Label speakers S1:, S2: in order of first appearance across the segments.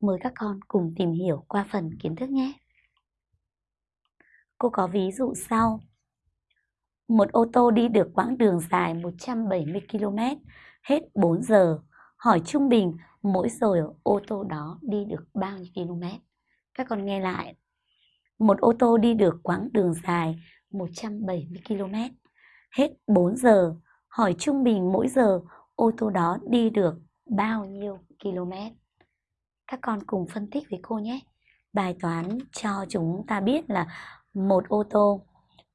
S1: Mời các con cùng tìm hiểu qua phần kiến thức nhé. Cô có ví dụ sau. Một ô tô đi được quãng đường dài 170 km, hết 4 giờ. Hỏi trung bình mỗi giờ ô tô đó đi được bao nhiêu km? Các con nghe lại. Một ô tô đi được quãng đường dài 170 km, hết 4 giờ. Hỏi trung bình mỗi giờ ô tô đó đi được bao nhiêu km? Các con cùng phân tích với cô nhé. Bài toán cho chúng ta biết là một ô tô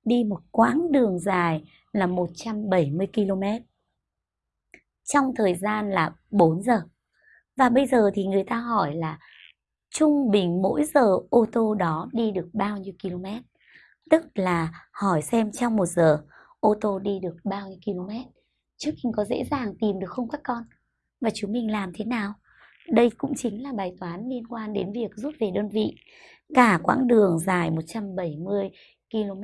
S1: đi một quãng đường dài là 170 km trong thời gian là 4 giờ. Và bây giờ thì người ta hỏi là trung bình mỗi giờ ô tô đó đi được bao nhiêu km? Tức là hỏi xem trong một giờ ô tô đi được bao nhiêu km? Trước mình có dễ dàng tìm được không các con? Và chúng mình làm thế nào? Đây cũng chính là bài toán liên quan đến việc rút về đơn vị. Cả quãng đường dài 170 km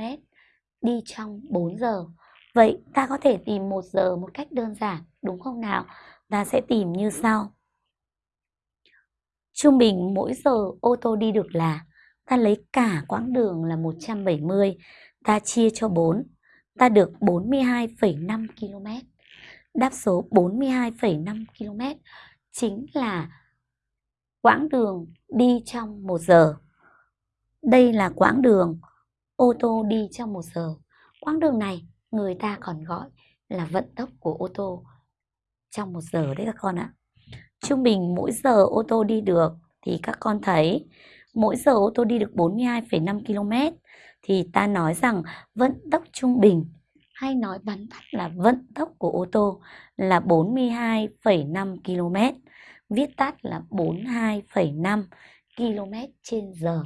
S1: đi trong 4 giờ. Vậy ta có thể tìm 1 giờ một cách đơn giản, đúng không nào? Ta sẽ tìm như sau. Trung bình mỗi giờ ô tô đi được là ta lấy cả quãng đường là 170, ta chia cho 4, ta được 42,5 km. Đáp số 42,5 km chính là quãng đường đi trong một giờ. Đây là quãng đường ô tô đi trong một giờ. Quãng đường này người ta còn gọi là vận tốc của ô tô trong một giờ đấy các con ạ. Trung bình mỗi giờ ô tô đi được thì các con thấy mỗi giờ ô tô đi được 42,5 km thì ta nói rằng vận tốc trung bình hay nói bắn tắt là vận tốc của ô tô là 42,5 km viết tắt là 42,5 km trên giờ.